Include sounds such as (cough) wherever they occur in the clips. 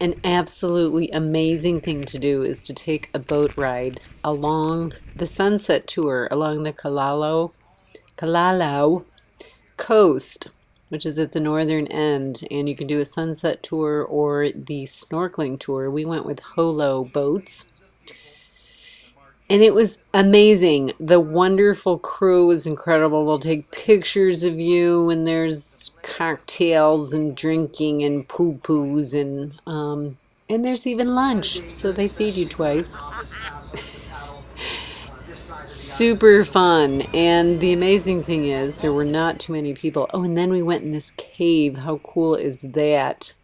An absolutely amazing thing to do is to take a boat ride along the sunset tour along the Kalalau, Kalalau coast, which is at the northern end, and you can do a sunset tour or the snorkeling tour. We went with Holo boats. And it was amazing. The wonderful crew was incredible. They'll take pictures of you, and there's cocktails and drinking and pupus, and um, and there's even lunch. So they feed you twice. (laughs) Super fun. And the amazing thing is, there were not too many people. Oh, and then we went in this cave. How cool is that?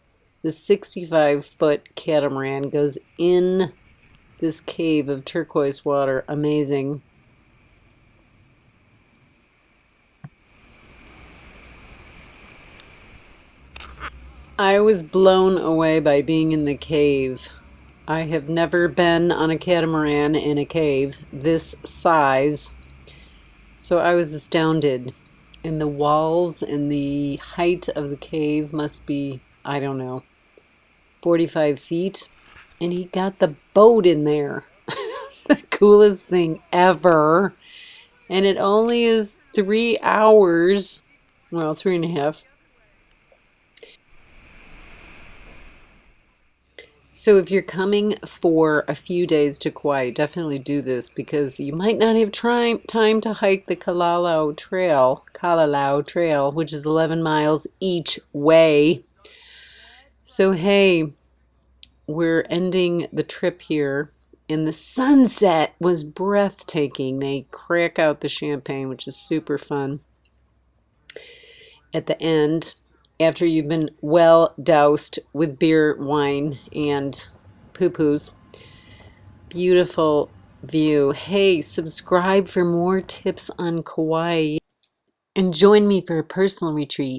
The 65 foot catamaran goes in this cave of turquoise water. Amazing. I was blown away by being in the cave. I have never been on a catamaran in a cave this size. So I was astounded. And the walls and the height of the cave must be, I don't know, 45 feet and he got the boat in there. (laughs) the coolest thing ever. And it only is three hours, well, three and a half. So if you're coming for a few days to Kauai, definitely do this because you might not have time to hike the Kalalau Trail, Kalalau Trail, which is 11 miles each way. So hey, we're ending the trip here and the sunset was breathtaking. They crack out the champagne, which is super fun. At the end, after you've been well doused with beer, wine, and pupus, beautiful view. Hey, subscribe for more tips on Kauai. And join me for a personal retreat